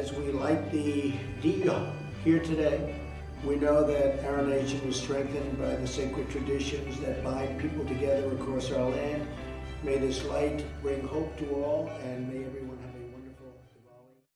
as we light the diya here today, we know that our nation is strengthened by the sacred traditions that bind people together across our land. May this light bring hope to all, and may